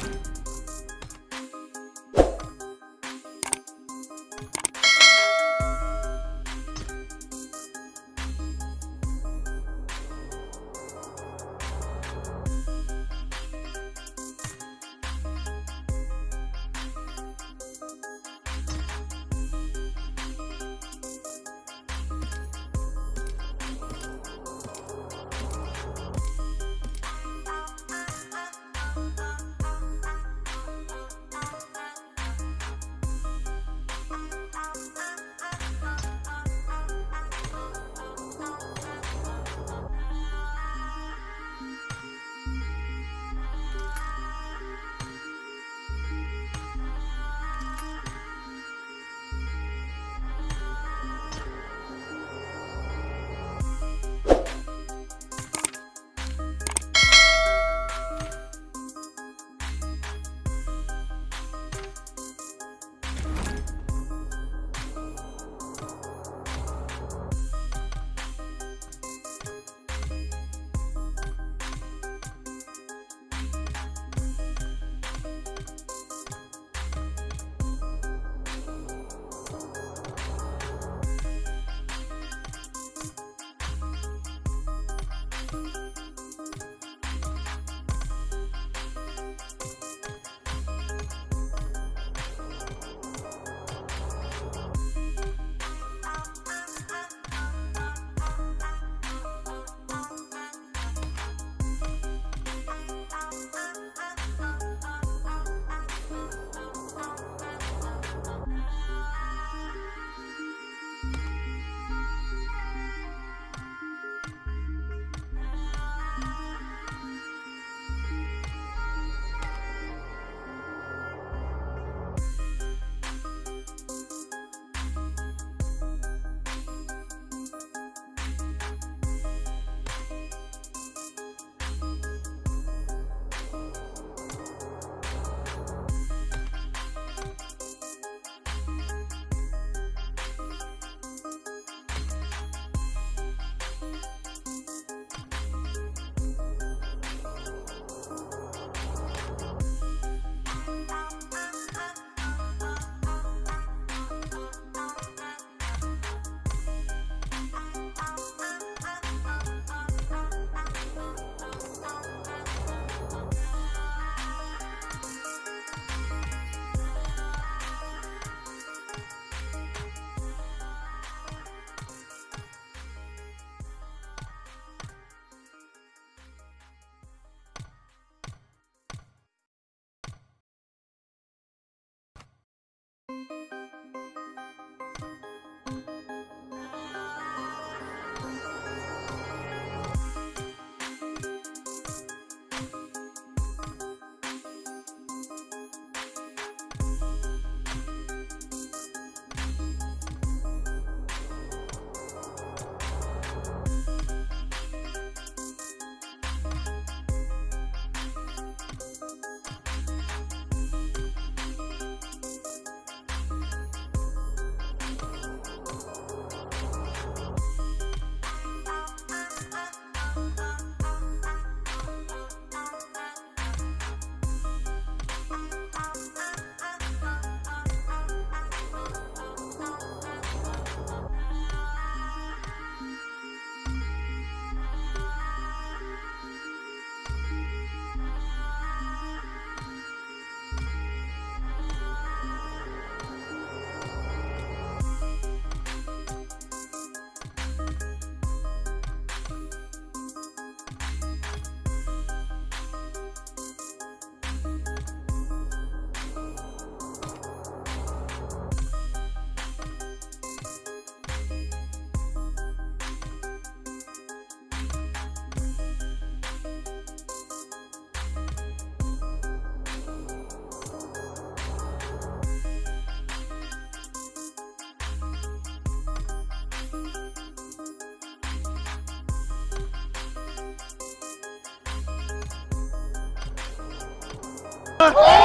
Bye. あ! Oh!